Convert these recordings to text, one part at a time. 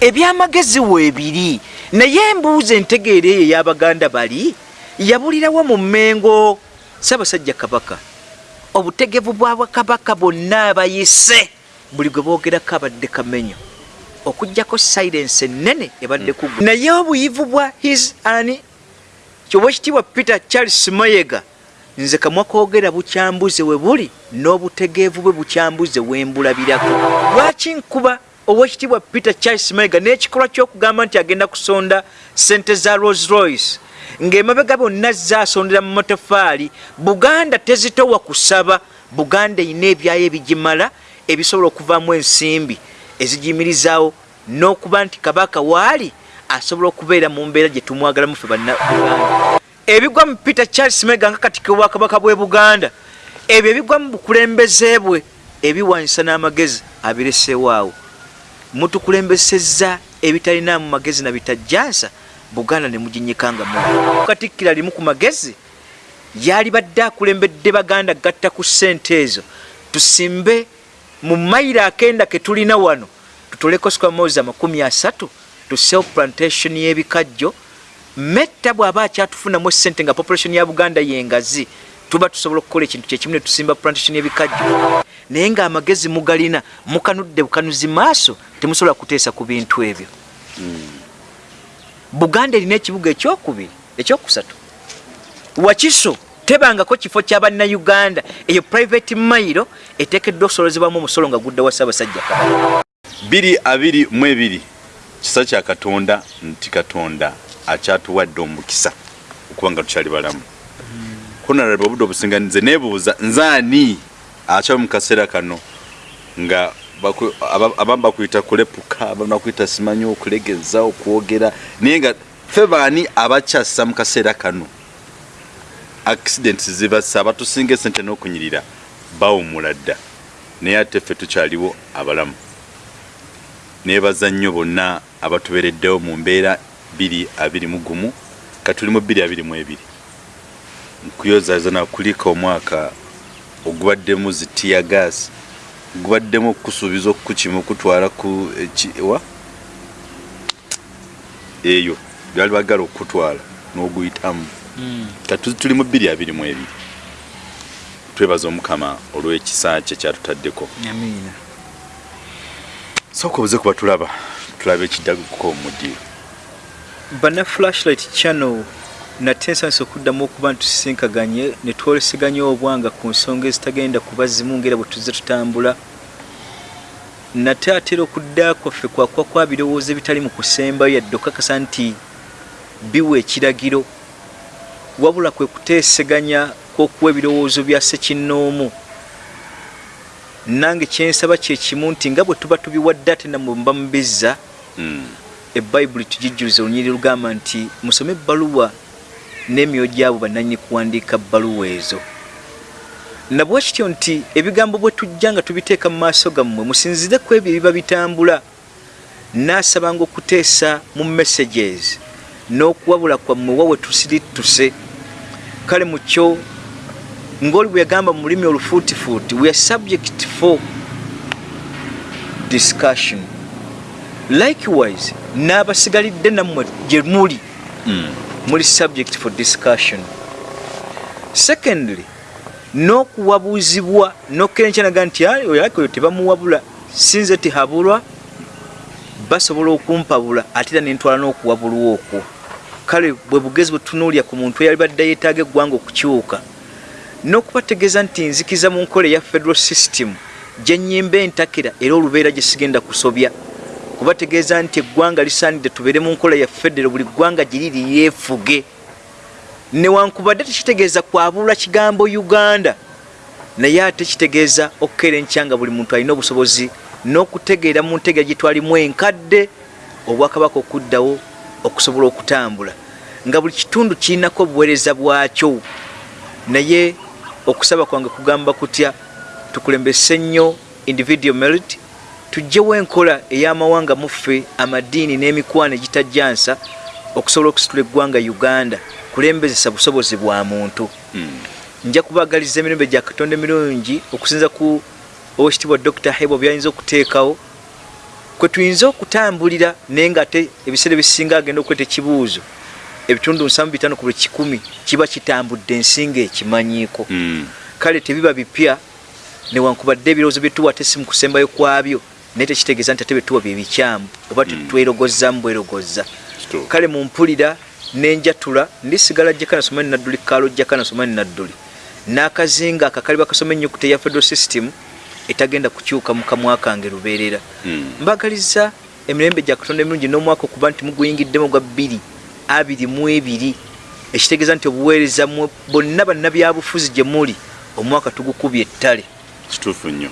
ebyamagezi weebiri. Naye embuuza entegeera eyo ey'abaganda bali yabulirawo mu mmengo? Ssaabasajja kabaka obutegevu bwa bwakabaka bonna abayise buli gwe boogerako abadde kamenyo. Okugjako sirensi ennene ebadde ku naye obuyivu bwa his ani kyoba ekitiibwa peter charles mayega nze kamwa koogera bukyambuze we buli n'obutegeevu bwe bukyambuze wembulabirako lwaki nkuba owekitiibwa peter charles mayega n'ekikolwa ky'okugamba nti agenda kusonda sente za rose royce ng'emabega byonna zaasondera mu matafaali buganda tezitowa kusaba buganda erina ebyayo ebigimala ebisobola okuvaamu ensimbi ezigiyimirizaawo n'okuba nti kabaka waali asobola okubeera mu mbeera gye tumwagalamu ffe bannabuganda ebigwa mu peter charles mega nga katikiro bwakabaka bw'e buganda ebyo ebigwa mu bukulembeze bwe ebiwanyisa n'amagezi abireseewaawo mutukulembesezza ebitalinaamu magezi na bitajjansa buganda ne muginyikanga mu katikkira limu ku magezi yali badde akulembedde baganda gatta ku ssente ezo. Tusimbe mu mayiro akenda ke tulina wano tutoleko squamozi amakumi asatu tuseewo plantation y'ebikajjo. Metta bw'aba akyatufunamu essente nga population ya buganda yengazi tuba tusobola okukola ekintu kyekimu ne tusimba plantation y'ebikajjo. Naye ng'amagezi mugalina mukanudde bukanuzi maaso temusobola kuteesa ku bintu ebyo. Buganda erina ekibuga ekyokubiri ekyokusatu. Wakiso tebangako kifo kya bannayuganda. Eyo private mairo eteekeddwa okusolozebwamu omusolo nga gudda wa ssaabasajja kabaka biri abiri mu ebiri. Kisa kya katonda nti katonda akyatuwadde omukisa okuba nga tukyali balamu honarable obudde obusinga nze neebuuza nzaani? Akyaba mu kaseera kano. Nga abamu bakuyita kulepuka abamu bakuyita simanyi okulegeza okwogera. Naye nga ffe baani abakyassa mu kaseera kano? Accidents zibasa abatusinga esente n'okunyirira bawumula dda. Naye ate ffe tukyaliwo abalamu. Neebaza nnyo bonna abatubeereddewo mu mbeera 221 ka tuli mu 222 kuyozaazana kuliika omwaka ogubaddemu zitiya gaasi gubaddemu okukusuubiza okukukimu okutwala ku eh, wa eyo byali bagala okukutwala n'oguyitamu. Hmm. Kati tuli mu bbiri abiri mu ebiri. Twebaza omukama olw'ekisa kye kyatutaddeko sooka obuze kuba tulaba tulaba ekiddaguko omudiro bana flashlight channel. Nate nsanisa okuddamu okuba ntusisinkaganye ne twoleseganya obwanga ku nsonga ezitagenda kuba zimu ngaera bwe tuzze tutambula nate atera okudda kwaffe kwakuba kwa birowoozo ebitali mu kusembayo yadde okakasa nti biwa ekiragiro. Wabula kwe kuteeseganya kw'okuwa ebirowoozo bya ssekinnoomu nange kyensaba kyekimu nti nga bwe tuba tubiwadde ate namwe mba mubizza Mm. ebayibuli tugijjuliza olunyiri lugamba nti musome ebbaluwa n'emyoyo gyabo bannanyini kuwandiika bbaluwa ezo. Nabwe kityo nti ebigambo bwe tujja nga tubiteeka mu maaso gammwe musinzire ku ebyo ebiba bitambula. Naasabanga okuteesa mu messages n'okuwabula kwammwe wawe tusirittuse kale mu kyo ng'oli bwe yagamba mu lulimi olufuutifuuti we are subject for discussion. Likewise n'abasigalidde nammwe gye muli. Mm. Muli subject for discussion. Secondly n'okuwabuuzibwa n'okkerenkyanaga nti "Ah, oyo alako oyo tebamuwabula sinze tihabulwa basobola okumpabula ate era nentwala n'okuwabulwa okwo. Kale bwe bugezi bwe tutunuulya ku muntu eyali badde yeetaaga eggwanga okukyuka n'okubategeeza nti nzikiza mu nkola eya federal system gye nnyimba entakera era olubeera gye sigenda kusobya kubategeeza nti eggwanga lisaanidde tubeere mu nkola ya federo buli ggwanga giriri yeefuge. Newankubadde tekitegeeza kwabulwa kigambo uganda naye ate kitegeeza okukeerenkya nga buli muntu alina obusobozi n'okutegeera mu ntegeera gye twalimu enkadde obwakabaka okuddawo okusobola okutambula. Nga buli kitundu kirinako obuweereza bwakyo. Naye okusaba kwange kugamba kutya tukulembese nnyo individual merit tugyewo enkola ey'amawanga muffe amadiini n'emikwano egitajjansa okusobola okusitula eggwanga uganda kulembezesa busobozi bwa muntu Mm. nja kubagaliza emirembe gya katonda emirungi okusinza ku owekitiibwa dr hebo byayinza okuteekawo kwe tuyinza okutambulira naye nga ate ebiseera ebisinga agenda okweta ekibuuzo ebitundu 75 ku buli kikumi kiba kitambudde ensinga ekimanyiiko Mm. kale tebiba bipya newankubadde ebirowoozo byetuwa ate si mu kusembayo kwabyo naye tekitegeeza nti ate byetuwa bye bikyamu oba tetwerogozamu bwerogoza. Kituufu. kale mumpulira nenjatula ndisigala jjaka nasoma ni nadduli kaalo jjaka nasoma ni nadduli n'akazinga akakali bakasoma ennyukuta eya federal system etagenda kukyuka mu kamwa kange lubeerera. Mm. mbagaliza emirembe gya katonda emirungi n'omwaka okuba nti muguyingiddemu gwa bbiri abiri mu ebiri. Ekitegeeza nti obuweereza bonna bannabyabufuzi gye muli omwaka tugukubye ettale. Kituufu nnyo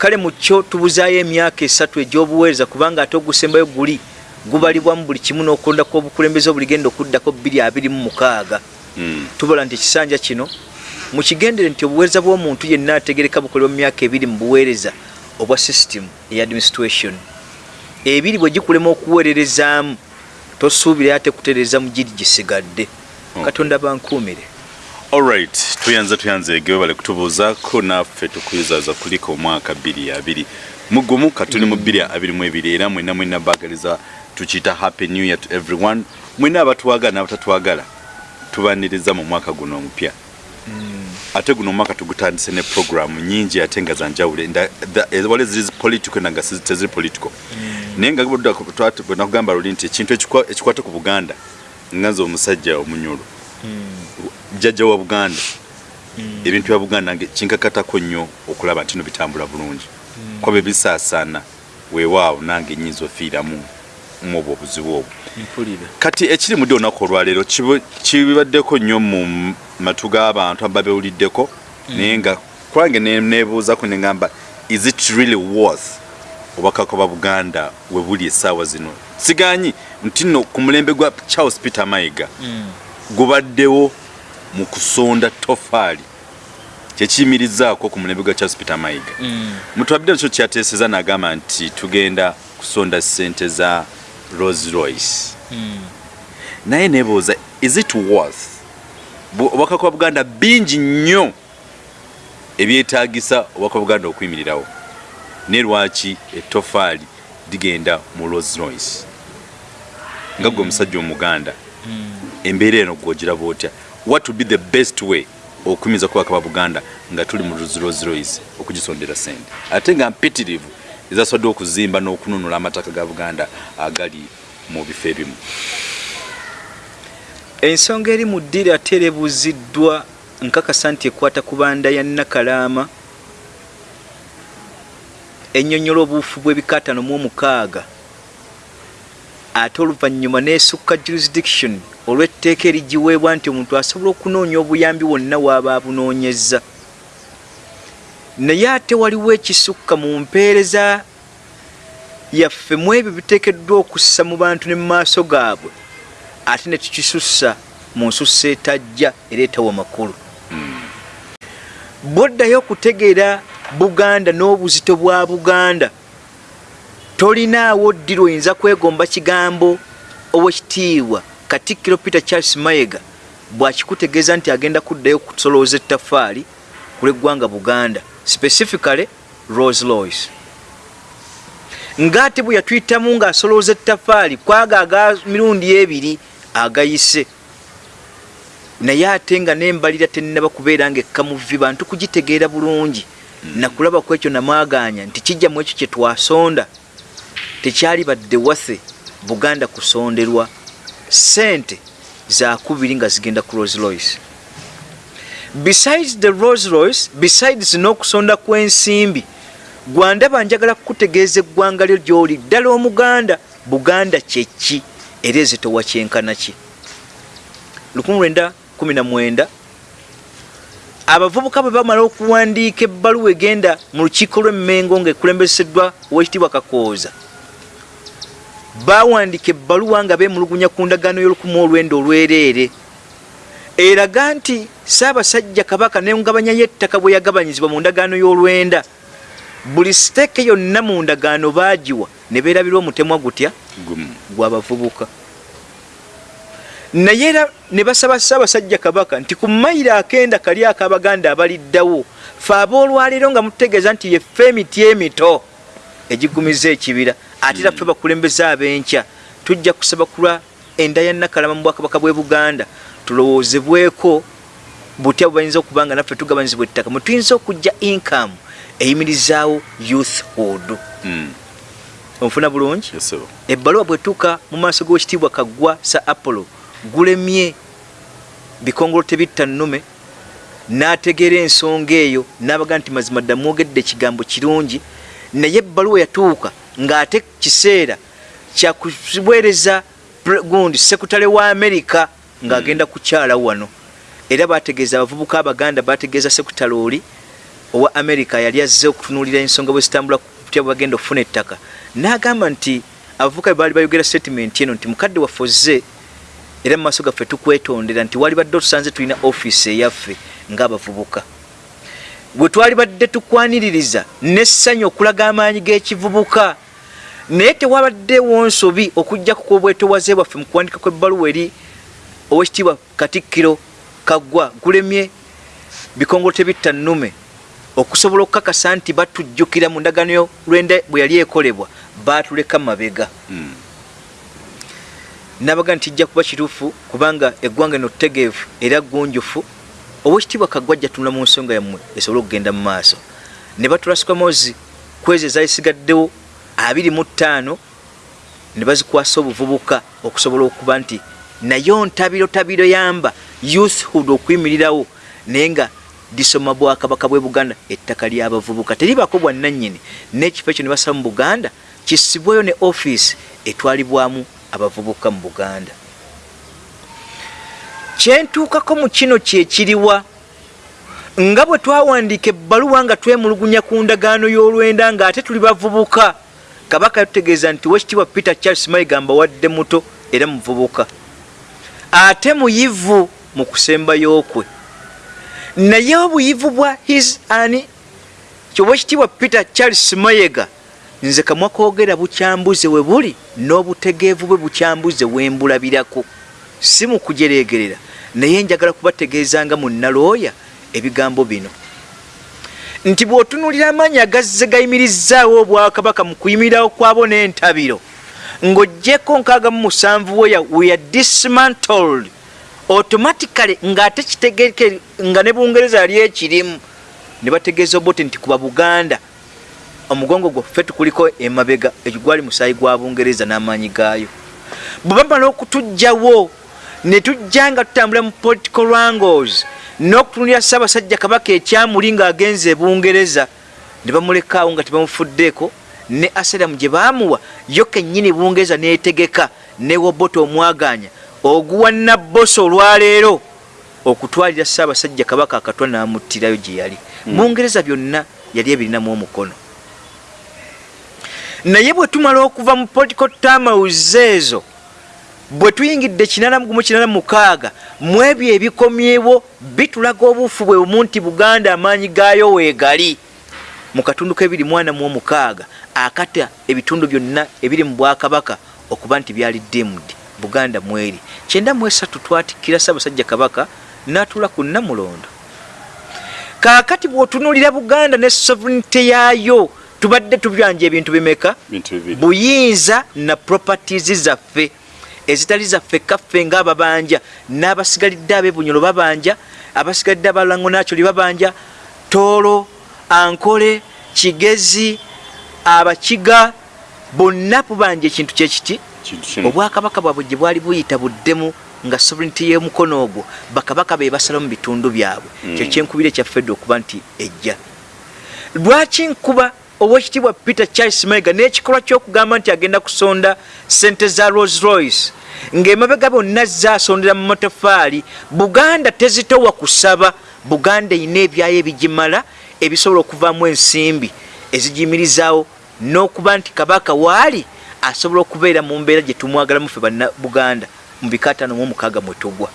kale mu kyo tubuzaayo emyaka esatu egy'obuweereza kubanga ate ogusembayo guli gubalibwamu buli kimu n'okulonda kw'obukulembeze obuligenda okuddako bbiri abiri mu mukaaga Mm. tubala nti ekisanja kino mukigendere nti obuweereza bw'omuntu yenna ategereka bukolebwa mu myaka ebiri mu buweereza obwa system eya administration ebiri bwe gikulema okuweererezaamu tosuubire ate kutereeza mu giri gisigadde Okay. katonda bankuumire alright tuyanza tuyanza egewe bale kutubuuzaako naffe tukuyuzaza kuliko omwaka bbiri abiri mugumu katuli mu bbiri abiri mu ebiri era mwena mwena bagaliza tukiyita happy new year to everyone mwena abatwagala n'abatatwagala tubaniriza mu mwaka guno omupya ate guno omwaka tugutandise ne programu nyingi ate nga zanjawule eh, wale ziri political nanga teziri political naye nga nakugamba luli nti ekintu ekikwa- ekikwata ku buganda nganze omusajja omunyulu jjajja wa buganda. Ebintu bya buganda kinkakatako nnyo okulaba nti no bitambula bulungi. Kuba bebisaasaana weewaawo nange nyinza ofiiramu mu obwo obuzibu obwo. Kati ekiri mudde olunaku olwaleero kibaddeko nnyo mu matu g'abantu aba bewuliddeko. Naye nga kulange ne- neebuuzako neŋamba is it really worth? Obubaka bwa buganda we buli essaawa zino. Siganyi nti nno ku mulembe gwa charles peter mayiga gubaddewo mu kusonda tofaali kyekiyimirizaako ku mulembe gwa charles peter mayiga. Mutwabidde nakyo kyateeseza n'agamba nti tugenda kusonda ssente za rolls royce. Naye nebuuza is it worth? Obubaka bwa buganda bingi nnyo ebyetaagisa obubaka bwa buganda okuyimirirawo ne lwaki etofaali ligenda mu rolls royce? Nga gwe omusajja omuganda embeera eno gwogiraba otya what would be the best way okuyimiza kubaka ba buganda nga tuli mu royce okugisondera sente? Ate nga mpitirivu ezasobodde okuzimba n'okununula amataka ga buganda agali mu bifo ebimu. Ensonga eri mu ddiri ate erebuuziddwa nkakasa nti ekwata ku banda ya nakalaama ennyonnyola obuufu bw'ebikatano mu omukaaga ate oluvannyuma n'esukka jurisdiction olw'etteeka erigiweebwa nti omuntu asobola okunoonya obuyambi wonna waaba abunoonyezza. Naye ate waliwo ekisukka mu mpeereza yaffe mu ebyo biteekeddwa okussa mu bantu ne mu maaso gaabwe ate ne tukisussa mu nsussa etajja era etawa makulu bwoddayo okutegeera buganda n'obuzito bwa buganda tolinaawo ddiro oyinza kwegomba kigambo owekitiibwa katikkiro peter charles mayega bwakikutegeeza nti agenda kuddayo kusolooza ettafaali ku lw'eggwanga buganda specifically rose lois ng'ate bwe yatuyitamu ng'asolooza ettafaali kwaga aga mirundi ebiri agayise. Naye ate nga nembalira tennaba kubeera ngaekkamuvi bantu kugitegeera bulungi. Nakulaba ku ekyo namwaganya nti kijja mu ekyo kye twasonda tekyali badde waffe buganda kusonderwa sente zakubiri nga zigenda ku rose royce. Besides the rose royce besides n'okusonda kw'ensimbi gwandaba njagala kukutegeeza eggwanga lyo gy'oli. Ddala omuganda buganda kyeki era ezitowa kyenkana ki? 1919 abavubuka bwe bamala okuwandiika ebbaluwa egenda mu lukiiko lw'emmengo ng'ekulembeseddwa owekitiibwa kakooza bawandiika ebbaluwa nga beemulugunya ku ndagaano y'olukumu olwenda olwereere. Eraga nti saabasajja kabaka nengabanya y'ettaka bwe yagabanyizibwa mu ndagaano y'olwenda. Buli siteeke yonna mu ndagaano baagiwa ne beerabirwa omutemwa gutya? Gw'abavubuka naye era ne basaba ssaabasajja kabaka nti ku mayiro akenda kali ak'abaganda abaliddawo fe aboolwaleero nga mutegeeza nti yeffe emiti emito egigumiza ekibira ate era ffe bakulembeze ab'enkya tujja kusaba kulwa enda ya nakalama mu bwakabaka bwe buganda tulowoozebweko butya bwe bayinza okuba nga naffe tugabanyizibwa ettaka. Mwe tuyinza okujja income eyimirizaawo youthhood Mm. onfuna bulungi? Ebbaluwa bwetuuka mu maaso g'ekitiibwa kaggwa sa apollo gulemye bikongolo tebitta nnume n'ategeera ensonga eyo n'abaga nti mazima dda mwogedde ekigambo kirungi naye ebbaluwa yatuuka ng'ate kiseera kyakuweereza gundi sekutale wa amerika ng'agenda kukyala wano. Era bategeeza abavubuka abaganda bategeeza sekutale oli owa amerika yali azze okutunuulira ensonga bwe zitambula kutya bwe bagenda okufuna ettaka. N'agamba nti abavubuka baali bayogera statement eno nti mukadde waffe ozze. Era mu maaso gaffe tukwetondera nti wali badde otusanze tulina ofiisi eyaffe ng'abavubuka bwe twali badde tukwaniririza n'essanyu okulaga amaanyi g'ekivubuka. Naye tewabaddewo nsobi okujjaku kwobwetowaze bwaffe mu kuwandika kw'ebbaluwa eri owekitiibwa katikkiro kaggwa gulemye bikongolo tebitta nnume okusobola okukakasa nti batujjukira mu ndagaano lwenda bwe yali ekolebwa baatuleka mabega. Mm. nabaga nti kijja kuba kituufu kubanga eggwanga eno ttegeevu era gunjufu owekitiibwa kaggwajja tunula mu nsonga yammwe esobole okugenda mu maaso. Ne batulasika mozi kwezi ezalisigaddewo abiri mu ttaano ne bazikwasa obuvubuka okusobola okuba nti nayo ntabiro tabiro yamba youthhood okuyimirirawo naye nga lisoma bwakabaka bwe buganda ettaka lyabavubuka. Teribako bwannannyini. N'ekifo ekyo ne basaba mu buganda kisibweyo ne ofiisi etwalibwamu abavubuka mu buganda kyentuukako mu kino kyekiriwa nga bwe twawandiika ebbaluwa nga twemulugunya ku ndagaano y'olwenda ng'ate tuli bavubuka. Kabaka yatutegeeza nti wekitiibwa peter charles mayiga mbawadde muto era muvubuka. Ate muyivu mu kusembayo kwe naye obuyivu bwa his ani? Kyobwekitiibwa peter charles mayega nze kamwa koogera bukyambuze we buli n'obutegeevu bwe bukyambuze we mbulabirako. Si mu kujereegerera naye njagala kubategeeza nga munnalooya ebigambo bino. Nti bw'otunuulira amaanyi agazze gayimirizzaawo obwakabaka mu kuyimirirawo kwabo n'entabiro ng'oggyeko nkaaga mu musanvu weya we are dismantled. Automatically ng'ate kitegeke nga ne bungereza yali ekirimu ne bategeeza obote nti kuba buganda omugongo gwaffe tukuliko emabega egigwali musaayi gwa bungereza n'amaanyi gaayo. Bwe bamala okutugjawo ne tujja nga tutambula mu political wrangles n'okutunulira ssaabasajja kabaka ekyamuli ng'agenza ebungereza ne bamulekaawo nga tebamufuddeeko ne aseramu gye baamuwa yo kennyini bungereza neetegeka ne woboto omwaganya oguwa nabbosa olwaleero okutwalira ssaabasajja kabaka akatwa n'amuttirayo gye yali. Bungereza byonna yali ebirinamu omukono. Naye bwe tumala okuva mu political tamawuzi ezo bwe tuyingidde kinanamugumu kinanamukaaga mu ebyo ebikomyewo bitulaga obuufu bwe bumu nti buganda amaanyi gaayo weegali. Mu katundu k'ebiri mwana mu omukaaga akata ebitundu byonna ebiri mu bwakabaka okuba nti byali dimd buganda mweri. Kyenda mu esatu twatikkira ssaabasajja kabaka n'atuula ku namulondo kaakati bw'otunuulira buganda ne sovereignty yaayo tubadde tubyanja ebintu bimeka? Buyinza na properties zaffe ezitali zaffe kaffe ngaababanja n'abasigalidde abebunyolo babanja abasigalidde abalango nakyoli babanja toolo ankole kigezi abakiga bonna bubanja ekintu kyekiti obwakabaka bwabwe gye bwali buyita buddemu nga sovereignty y'omukono ogwo. Bakabaka be basala mu bitundu byabwe. Mm. kyo kyenkubira ekyafedde okuba nti ejja. Lwaki nkuba owekitiibwa peter charles maiga n'ekikolwa ky'okugamba nti agenda kusonda sente za rolls royce ng'emabega bonna zaasondera mu matafaali buganda tezitowa kusaba buganda erina ebyayo ebigimala ebisobola okuvaamu ensimbi ezigiyimirizaawo n'okuba nti kabaka waali asobola okubeera mu mbeera gye tumwagalamu ffe banna buganda mu bikatano mu omukaaga mwe tugwa.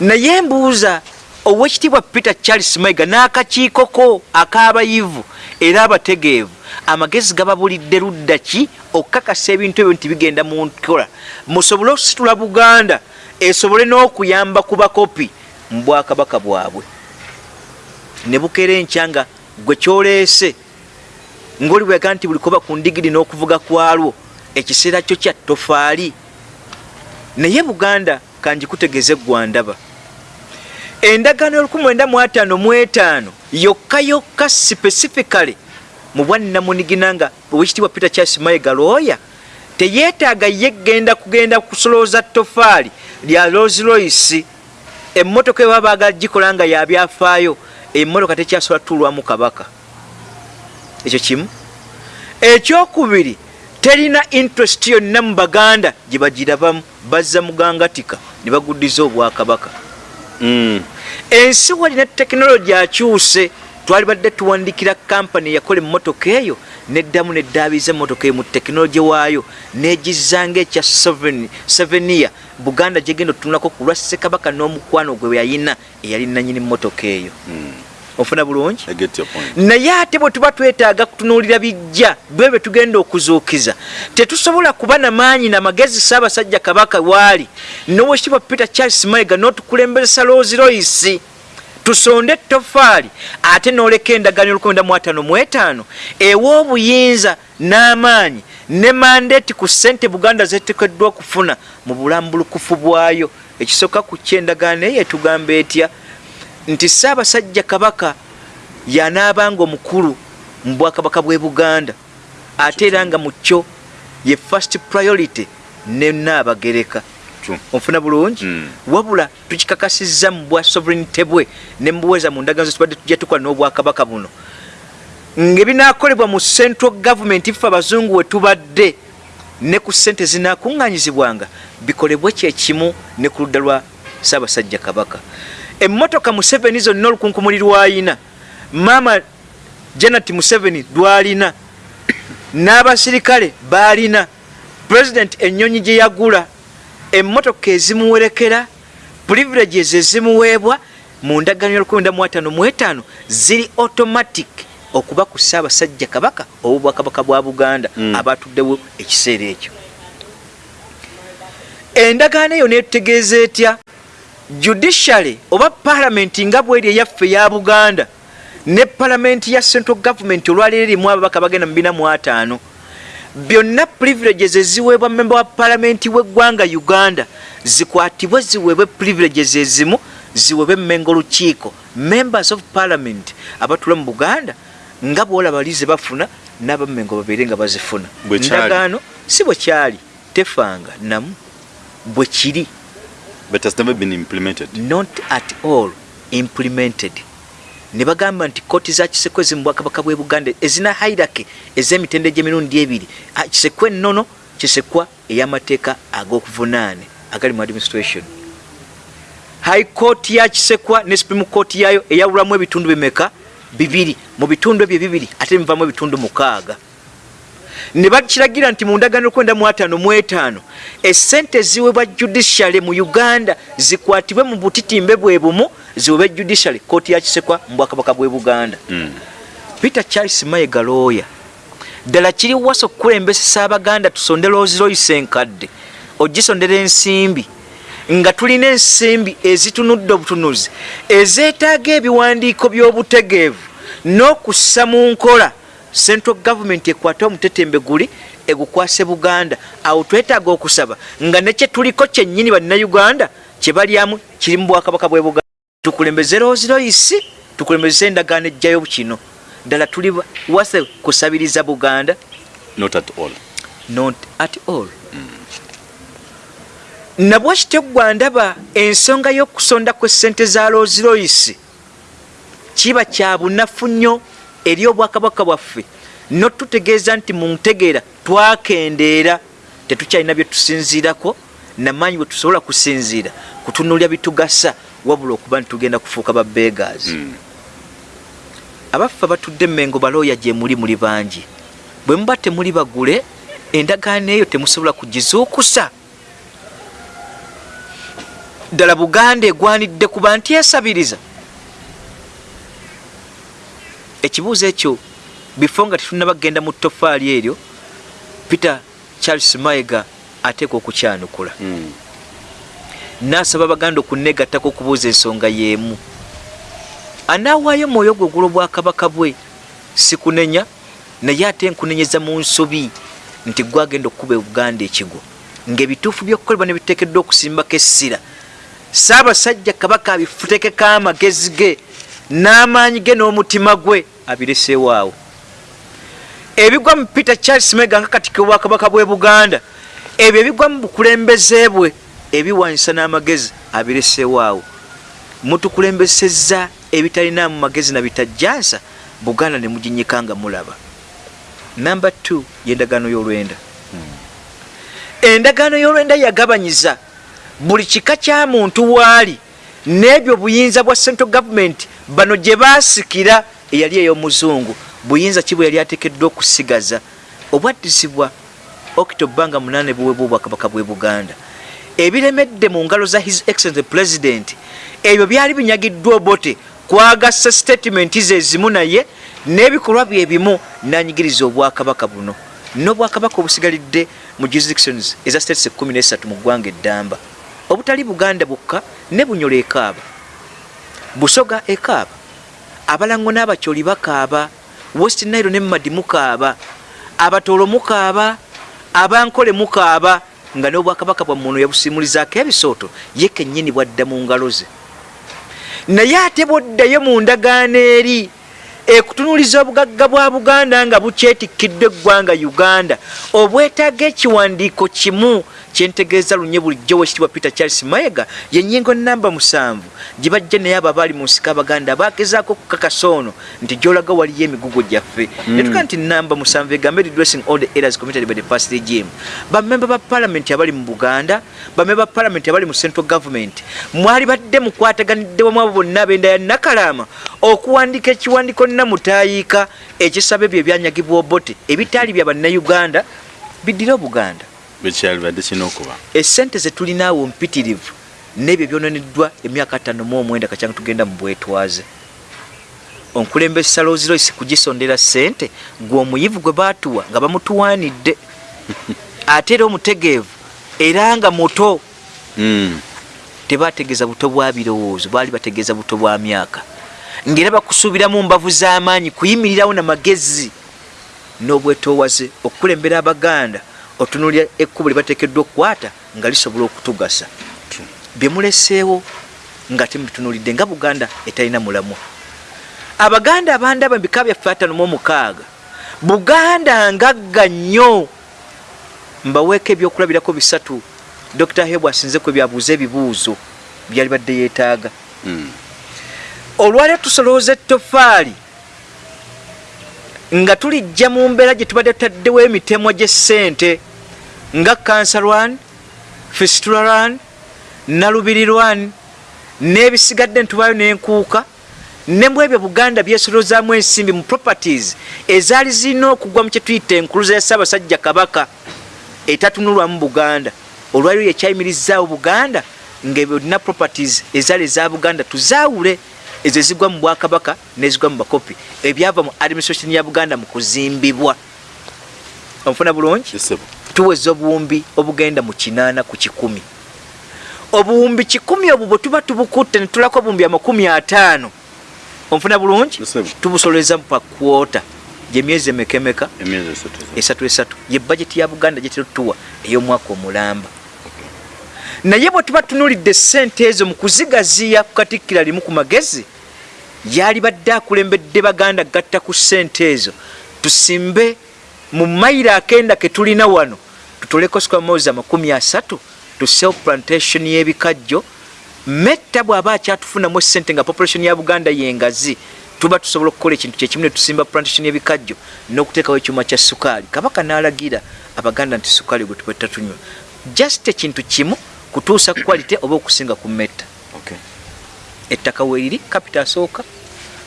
Naye mbuuza owekitiibwa peter charles maiga n'akakiikoko ak'abayivu era abategeevu. Amagezi gababulidde ludda ki? Okukakasa ebintu ebyo nti bigenda mu nkola. Musobole okusitula buganda esobole n'okuyamba ku bakopi. Mu bwakabaka bwabwe. Ne bukeera enkya nga gwe kyoleese ngaoliwega nti buli koba ku ndigiri n'okuvuga kwalwo ekiseera kyo kya tofaali naye buganda kanjikutegeeze gwandaba endagaano y'1955 yokka yokka specifically mu bwannamunigina nga owekitiibwa peter charles mayiga looya teyeetaaga ye genda kugenda kusolooza tofaali lya rolls royce. Emmotoka eba baagala gikola nga yabyafaayo emmotoka tekyasobola tuulwamu kabaka. Ekyo kimu. Ekyokubiri terina interest yonna mu baganda gye bagirabamu bazza mugangatika ne baguddiza obwakabaka. Ensi walina tekinologi akyuse twali badde tuwandikira kampani eyakola emmotoka eyo neddamu neddaabiza emmotoka eyo mu tekinologi waayo negizanga ekya sevenia buganda gyegenda otunulako ku lwa ssekabaka n'omukwano gwe yayina eyali nanyini mmotoka eyo. Mm. Ofuna bulungi? Naye ate bwe tuba twetaaga kutunuulira bijja bwe bye tugenda okuzuukiza tetusobola kuba na maanyi namagezi saabasajja kabaka waali nowekitibwa peter charles mayiga n'otukulembeza rolls royce. Tusonde ettofaali ate n'oleka endagaano ol95 ew'obuyinza n'amaanyi ne mandeeti ku ssente buganda zetekeddwa okufuna mu bulambulukufu bwayo. Ekisooka ku kyendagaano eyo etugamba etya nti saabasajja kabaka yanaabanga omukulu mu bwakabaka bw'e buganda ate era nga mu kyo ye first priority ne naabagereka onfuna bulungi? Mm. wabula tukikakasizza mu bwa sovereignty bwe ne mubuweza mu ndagaano zetubadde tujja tukola n'obwakabaka buno. Ngaebinaakolebwa mu central government ife abazungu we tubadde ne ku ssente zinaakuŋŋanyizibwanga bikolebwe kyekimu ne ku ludda lwa ssaabasajja kabaka emmotoka museveni zonna olukunkumuli lwayina. Maama janet museveni lwalina. N'abasirikale baalina. Pulezidenti ennyonyi gye yagula. Emmotoka ezimuwerekera privileges ezimuweebwa mu ndagaano y'1955 ziri automatic okuba ku ssaabasajja kabaka obubwakabaka bwa buganda Mm. abatuddewo ekiseera ekyo. Endagaano eyo netutegeeza etya judiciary oba palamenti nga bweri eyaffe eya buganda ne palamenti ya central government olwaleero erimu ababaka bagenda mu 45 byonna privileges eziweebwa memba wa palamenti w'eggwanga uganda zikwatibwe ziweebwe privileges ezimu ziweebwe mmengo lukiiko members of parliament abatula mu buganda nga bwolaba lize bafuna n'abammengo babeere nga bazifuna. Bwe kyali. ndagaano si bwe kyali tefanga namu bwe kiri But has never been implemented. not at all implemented. Ne bagamba nti kooti za kisekwe ezi mu bwakabaka bw'e buganda ezina hairaki ez'emitende gy'emirundi ebiri Ah, kisekwa ennono kisekwa ey'amateeka ag'okuvunaane agali mu administration. High court ya kisekwa ne supreme court yayo eyawulamu ebitundu bimeka bibiri? Mu bitundu ebyo bibiri ate bivamu ebitundu mukaaga ne bakiragira nti mu ndagaano kwenda mu ataano mu etaano essente eziweebwa judiciary mu uganda zikwatibwe mu butitimbe bwe bumu ziweebwe judiciary kooti ya kisekwa mu bwakabaka bw'e buganda Mm. peter charles mayiga looya ddala kiri wasa okukulembesesa abaganda tusonde looziroyise enkadde ogisondera ensimbi nga tulina ensimbi ezitunudde obutunuzi ezeetaaga ebiwandiiko by'obutegeevu n'okussa mu nkola central government ekwate omutetembe guli egukwase buganda. Awo twetaaga okusaba nga nekye tuliko kyennyini bannayuganda kye balyamu kiri mu bwakabaka bwe buganda. Tukulembeze looziroyisi tukulembeze endagaano ejjayo kino ddala tuli wase kusabiriza buganda? Not at all. not at all. Nabwe kityo gwandaba ensonga y'okusonda kw'essente za royce kiba kya bunafu nnyo eri obwakabaka bwaffe notutegeeza nti mu ntegeera twakendeera tetukyalina bye tusinziirako namaanyi bwe tusobola kusinziira kutunuulya bitugasa wabula okuba nti tugenda kufuuka ba beggars Mm. abaffe abatudde emmengo balooya gye muli muli bangi. Bwe muba temuli bagule endagaano eyo temusobola kugizuukusa. Ddala buganda egwanidde kuba nti esabiriza ekibuuzo ekyo bifo nga tetunabagenda mu tofaali eryo peter charles mayiga ateeka okukyanukula. Mm. naasaba abaganda okunegattako okubuuza ensonga y'emu. Anaawaayo mwoyo gwe ogula obwakabaka bwe si kunenya naye ate nkunenyeza mu nsobi nti gwagenda okukuba ebuganda ekigo ngaebituufu byokukolebwa nebiteekeddwa okusimbako essira. Saabasajja kabaka abifutekeko amagezi ge n'amaanyi ge n'omutima gwe abireseewaawo ebigwa mu peter charles mega nga katikiro bwakabaka bwe buganda ebyo ebigwa mu bukulembeze bwe ebiwanyisa n'amagezi abireseewaawo mutukulembesezza ebitalinaamu magezi na bitajjansa buganda ne muginyika nga mulaba. Namba 2 yendagaano y'olwenda. Endagaano y'olwenda yagabanyiza buli kika kya muntu waali n'ebyo buyinza bwa central government bano gye baasikira eyali ey'omuzungu buyinza ki bwe yali ateekeddwa okusigaza? Obwaddizibwa octoba nga 8 buweebwa obwakabaka bwe buganda. Ebiremedde mu ngalo za his excellent president ebyo byali binyagiddwa obote kwagasa statementi ze ezimu naye n'ebikolwa bye bimu nanyigiriza obwakabaka buno. N'obwakabaka obusigalidde mu jurisdictions eza states 13 mu ggwanga eddamba. Obutali buganda bukka ne bunyola ekaaba busoga ekaaba abalango n'abacyoli bakaaba west nile ne madi mukaaba. Abatoolo mukaaba abankole mukaaba nga n'obwakabaka bwa muntu yabusimulizaako ebisooto ye kennyini bwadda mu ngalo ze. Naye ate bwoddayo mu ndagaano eri ekutunuuliza obugagga bwa buganda nga bukyetikiddwa eggwanga uganda obwetaaga ekiwandiiko kimu kyentegeeza lunye bulijjo wekitibwa peter charles maega yennyingo namba musanvu. Gye bajja naye abo abaali mu nsika abaganda bagezaako okukakasa ono nti gyolaga waliyo emigugo gyaffe. Netuga nti namba musanvu egambe redressing all the errors committed by the past regime. Bamemba ba palamenti abali mu buganda bamemba ba palamenti abali mu central government mwali badde mukwataganidde wamu abo bonna ab'enda ya nakalaama okuwandiika ekiwandiiko namutayiika ekisaba ebyo ebyanyagibwa obote ebitaali bya bannayuganda biddire obuganda bekyalibadde kina okuba. Esente zetulinaawo mpitirivu n'ebyo byononeddwa emyaka atano mu omwenda kacyanga tugenda mu bwetwaze. Onkulembesa losiroisi kugisondera sente gwe omuyivu gwe baatuwa nga bamutuwanidde. Ate era omutegeevu era nga muto. Mm. tebategeeza buto bwa birowoozo baali bategeeza buto bwa myaka. Ngaera bakusuubiramu mbavu z'amaanyi kuyimirirawo namagezi n'obwetoowaze okukulembera abaganda otunulira ekkubo lye bateekeddwa okukwata nga lisobola okutugasa. Bye muleseewo nga temubitunulidde nga buganda etalina mulamwa. Abaganda abandaba mu bika byaffe atano mu omukaaga buganda ngagga nnyo. Mbaweeko ebyokulabirako bisatu. Dr hebu asinzeku ebyabuuza ebibuuzo byali badde yeetaaga. Mm. olwaliro tusolooza ettofaali nga tulijja mu mbeera gye tubadde tutaddewo emitemwa gy'essente nga kansalwan fistularan nalubirirwan n'ebisigadde ntubaayo n'enkuuka ne mu ebyo buganda byesolozaamu ensimbi mu properties ezaali zirina okugwa mu kye tuyita enkuluza ya ssaabasajja kabaka etatunulwamu buganda. Olwaliro yekyayimirizaawo buganda ngaebyo properties ezaali eza buganda tuzaawule ezo ezigwa mu bwakabaka nezigwa mu bakopi. Ebyava mu administration ya buganda mu kuzimbibwa. Onfuna bulungi? Kisebo. Tuweza obuwumbi obugenda mu kinaana ku kikumi. Obuwumbi kikumi obwo bwe tuba tubukutte ne tulako obuwumbi amakumi ataano. Onfuna bulungi? Tubusoleza pa kwota. Gyemyezi emekemeka? Esatu esatu ye bajeti ya buganda gyetetuwa ey'omwaka omulamba. Naye bwe tuba tunulidde sente ezo mu kuzigaziya ku katikkira limu ku magezi yali badde akulembedde baganda gatta ku sente ezo. Tusimbe mu mayiro akenda ke tulina wano tutoleko squamozi amakumi asatu tusewo plantation y'ebikajjo. Metta bw'aba akyatufunamu esente nga population ya buganda yengazi tuba tusobola okukola ekintu kyekimu ne tusimba plantation y'ebikajjo n'okuteekawo ekyuma kya sukaali. Kabaka n'alagira abaganda nti sukaali gwe tubetta tunywa just ekintu kimu kutuusa quality oba okusinga ku metta. Okay. ettaka weeriri kapita asooka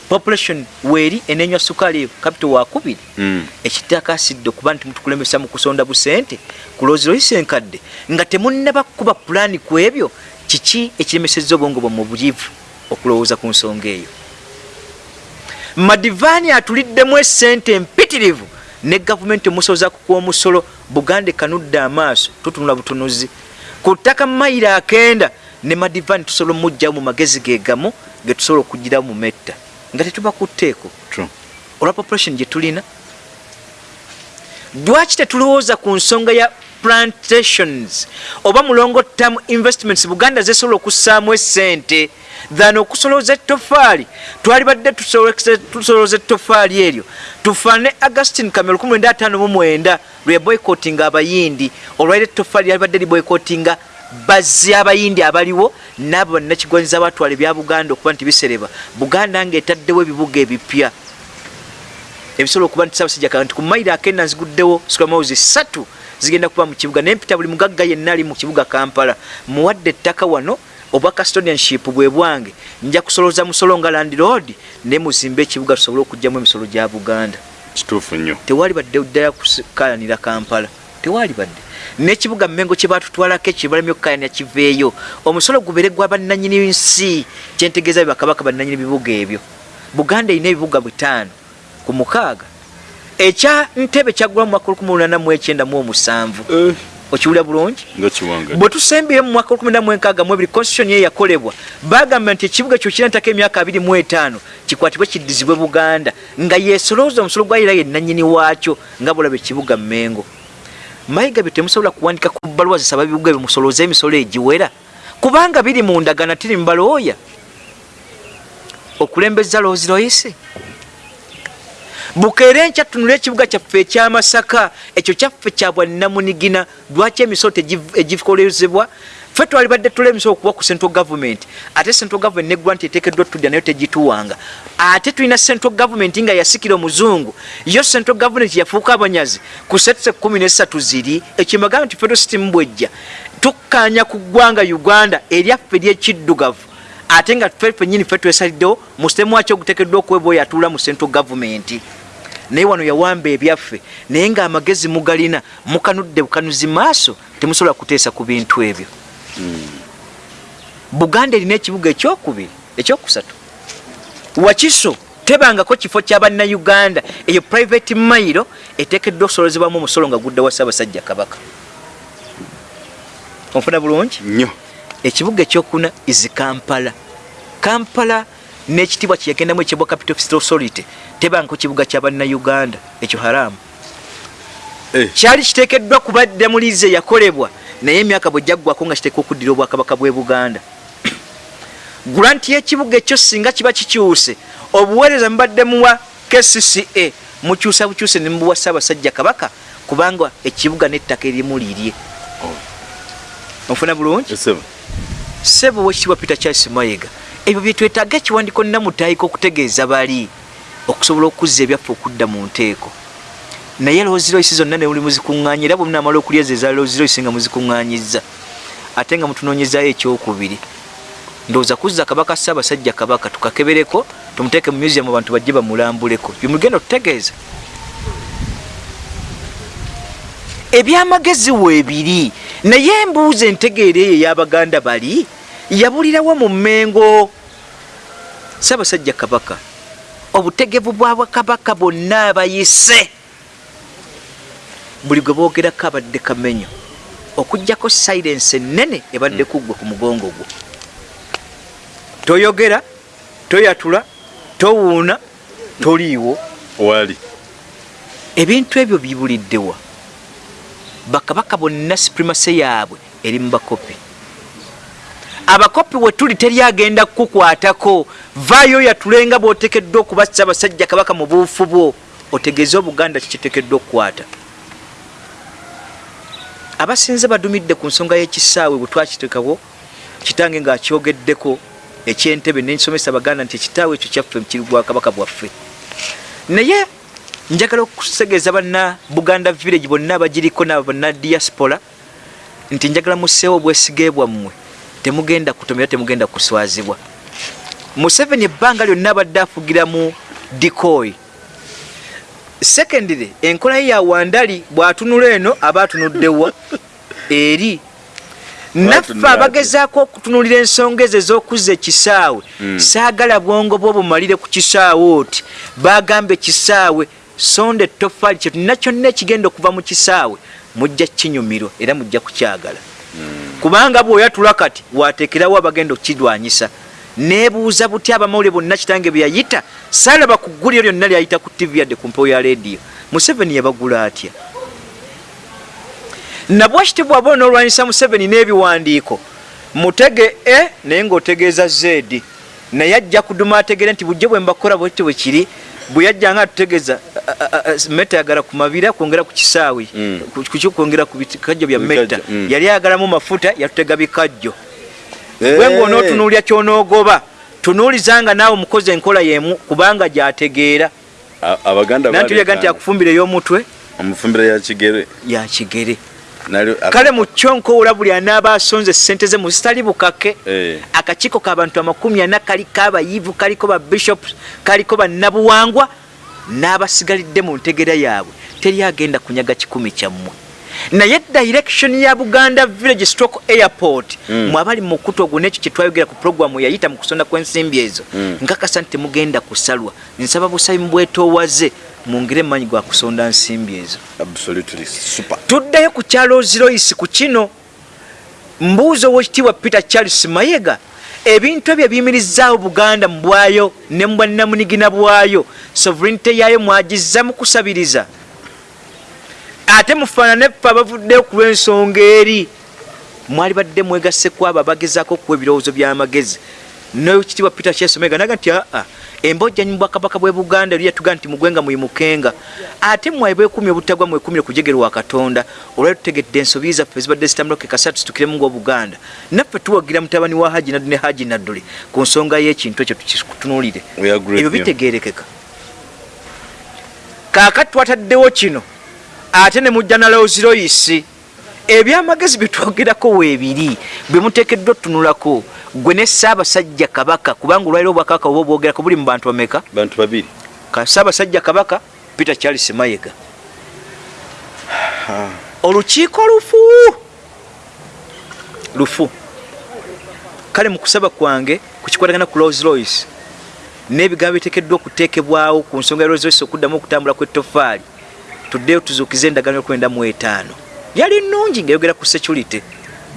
population weeri enenywa sukaali eyo kapita wakubiri Mm. ekitaka asidde okuba nti mutukulembesa mu kusonda busente ku loziroyisa enkadde nga temunnaba kukuba pulaani ku ebyo kiki ekiremesezza obwongo bwa mu bulivu okulowooza ku nsonga eyo? Madivaani atuliddemu esente empitirivu ne gavumenti omusoza kukuwa omusolo buganda ekanudde amaaso tutunula butunuzi. Ku ttaka mayiro akenda ne madivaani tusobola omugjawo mu magezi ge gamu ge tusobola okugirawo mu metta nga tetuba ku tteeko True. olwa population gye tulina. Lwaki tetulowooza ku nsonga ya plantations oba mulongo term investments buganda zesobola okussaamu esente than okusolooza ettofaali twali badde tusolooza ettofaali eryo. Tufaane augustin kamera 1959 lwe boycottinga abayindi. Olwaira ettofaali yali badde liboycottinga bazzi abayindi abaliwo naabo bannakigwanyiza batwala ebya buganda okuba nti bisereba. Buganda ngaetaddewo ebibuga ebipya. Ebisobola okuba nti sabasajja kaa nti ku mairo akenda nziguddewo scramousi satu zigenda kuba mu kibuga nempita buli mugagga yenna ali mu kibuga kampala. Muwadde ettaka wano obwa custodianship bwe bwange. Nja kusolooza musolo nga land road ne muzimbe ekibuga tusobole okugjamu emisolo gya buganda. Kituufu nnyo. Tewali badde ddala kukalanira kampala. Tewali badde n'ekibuga mmengo kye batutwalako ekyo balamye okukayanira kiveeyo omusolo gubere gwa bannanyini nsi kyentegeeza be bakabaka bannanyini bibuga ebyo. Buganda erina ebibuga bitaano ku mukaaga. Ekya ntebe kyaggula mu mwaka 1897 okiwulira bulungi? Nga kiwanga bwe tusembire mu mwaka 1962 constitution ye yakolebwa. Bagamba nti ekibuga kyo kira ntaka emyaka 25 kikwatibwe kiddizibwe buganda. Nga yesolooza omusolo gwayira yennanyini waakyo nga bulaba ekibuga mmengo mayiga bye temusobola kuwandika ku bbaluwa zisaba bibuga ebyo musolooza emisolo egiwera? Kubanga biri mu ndagana tiri mubalooya okulembeza loozi royisi bukeere nkya tunula ekibuga kyaffe ekyamasaka ekyo kyaffe kyabwannamunigina lwaki emisolo egikolezebwa ffe twali badde tula emisolo okuba ku central government ate central government neggula nti eteekeddwa tudya nayo tegituwanga. Ate tulina central government nga yasikira omuzungu yo central government yafuuka abanyazi ku setuse kumi nesatu ziri ekyemagamba nti federal system bwejja tukkanya ku ggwanga uganda eryaffe eryekiddugavu ate nga ffe fenyini ffe twesaliddewo mu sitemu waki oguteekeddwa okuweba oyo atuula mu central government. Naye wano yawamba ebyaffe naye ngaamagezi mugalina mukanudde bukanuzi maaso temusobola kuteesa ku bintu ebyo buganda erina ekibuga ekyokubiri ekyokusatu. Wakiso tebangako kifo kyabannayuganda eyo private mailo eteekeddwa okusolozebwamu omusolo nga gudda wa ssaabasajja kabaka. Onfuna bulungi? Nnyo. Ekibuga ekyokuna is kampala. Kampala n'ekitibwa kyeyagendamu ekyebwa capital City authority. Tebangako kibuga kyabannayuganda ekyo haramu. Eh. kyali kiteekeddwa kubadde mu liizi eyakolebwa naye emyaka bwe gyaggwako nga kiteekwa okuddira obwakabaka bw'e buganda. Gulanti y'ekibuga ekyo singa kiba kikyuse obuweereza mubadde muwa kcca mukyusa bukyuse ne mubuwa ssaabasajja kabaka kubanga ekibuga n'ettaka erimu lirye. Onfuna bulungi? Sebo wekitibwa peter charles mayiga ebyo byetwetaaga ekiwandiko namutaayika okutegeeza bali okusobola okuzza ebyaffe okudda mu nteeko naye loziroisi zonna ne muli muzikuŋŋaanya era bwe munamala okulyeza eza loziroisi nga muzikuŋŋaanyizza ate nga mutunoonyezayo ekyokubiri. Ndowooza kuzza kabaka ssaabasajja kabaka tukakebereko tumuteeke mu museum abantu bajje bamulambuleko. Byemugenda okutegeeza. Ebyamagezi weebiri naye embuuzi entegeera eyo ey'abaganda bali yabulirawo mu mmengo. Ssaabasajja kabaka obutegevu bwa bwakabaka bonna abayise buli gwe boogerako abadde kamenyo okugjako silence ennene ebadde kuggwe ku mugongo gwo. Toyogera toyatula towuuna toliiwo. Wali. Ebintu ebyo bibuliddewa bakabaka bonna supremacy yaabwe eri mu bakopi. Abakopi we tuli teri agenda kukukwatako vaayo yatulenga bw'otekeddwa okuba ssaabasajja kabaka mu buufu bwo otegeeze obuganda kikitekeddwa okukwata abasinze badumidde ku nsonga y'ekisaawe bwe twakitekawo kitange ng'akyogeddeko ekyentebe nensomesa baganda nti ekitaawe ekyo kyaffe kiri gwa kabaka bwaffe. Naye njagala okutegeeza banna buganda village bonna abagiriko nabo banna diaspora nti njagala musseewo obwesige bwammwe. Temugenda kutomera temugenda kuswazibwa. Museveni ebbanga lyonna abadde afugira mu dikoyi secondly enkola ye yawandali bw'atunula eno aba atunuddewa eri naffe abagezaako okutunulira ensonga ezo ez'okuzza ekisaawe saagala bwongo bwo bumalire ku kisaawe oti bagamba ekisaawe sonda ettofaali kye tulina kyonna ekigenda okuva mu kisaawe mujja kinyumirwa era mujja kukyagala. Kubanga bw'oyatula kati wateekerawo abagenda okukirwanyisa neebuuza buti abamawulire bonna kitange bye yayita saalaba ku gguliro lyonna lyayita ku tv yadde ku mpewo ya leediyo museveni yabagula atya nabwakiti bwaba onoolwanyisa museveni n'ebiwandiiko mutege e naye ng'otegeeza zedi naye ajja kuduma ategere nti bujje bwe mbakola bwekiti bwe kiri bwe yajjanga atutegeeza meta yagala ku mabira kwongera ku kisaawi Mm. ku- kuki kwongera ku bikajjo bya Bikajjo, meta mm. yali ayagalamu mafuta yatutega bikajjo Eh. Gwe ng'onootunuulya kyonoogoba tunuulizanga naawe omukozi enkola yemu kubanga gyategeera. A- abaganda nantuliaga nti akufumbira ey'omutwe omufumbira ya kigere. Yakigere nali kale mu kyonkowula buli anaaba asonze sente ze mu zitali bukake Eh. akakiiko k'abantu amakumi ana kaliko abayivu kaliko babishops kaliko bannabuwangwa n'abasigalidde mu ntegera yaabwe. Teri agenda kunyaga kikumi kyammwe naye direction ya buganda village stroke airport Mm. mwe abali mu kutu ogwo n'ekyo kyetwayogera ku programu yayita mu kusonda kw'ensimbi ezo. Mm. nkakasa nti temugenda kusalwa. Nsaba busabi mubwetoowaze mungire emanyi gwa kusonda nsimbi ezo. Absolutely super. Tuddeyo ku kyalo ziroyisi ku kino. Mbuuzi owekitiibwa peter charles mayega ebintu ebyo ebiyimirizaawo buganda mu bwayo ne mu bwannamunigina bwayo sovereignty yaayo mwagizza mu kusabiriza ate mufaanane ffe abavuddeyo ku lw'ensonga eri mwali badde mwegaseku abo abagezaako okuwa ebirowoozo by'amagezi nokitiibwa peter mayega naga nti aa embojjanyi mu bwakabaka bwe buganda eri yatuga nti mugwenga muyimukenga ate mwaye bwekumi obutagwa mwekumire kujegere wa katonda olwali tutegedde ensobi zaffe zibadde zitambulako kasatu zitukiremu ngaobuganda naffe tuwagira mutabani wa haji naddu ne haji nadduli ku nsonga y'ekintu ekyo tukitunuulire ebyo bitegerekeka kaakati twataddewo kino ate ne mujja na lowziroyisi ebyamagezi byetwogerako weebiri bwe muteekeddwa otunulako gwe ne ssaabasajja kabaka kubanga olwaliro obwakabaka oba obwogerako buli mu bantu bameka? Bantu babiri. Ssaabasajja kabaka peter charles mayega. Olukiiko lufu! Lufu. Kale mu kusaba kwange kukikwatagana ku rolls royce n'ebigambo biteekeddwa okuteekebwawo ku nsonga ya rolls royce okuddamu okutambula kw'ettofaali tuddeyo tuzuukize endagaano yokwenda mu etaano yali nnungi ngayogera ku security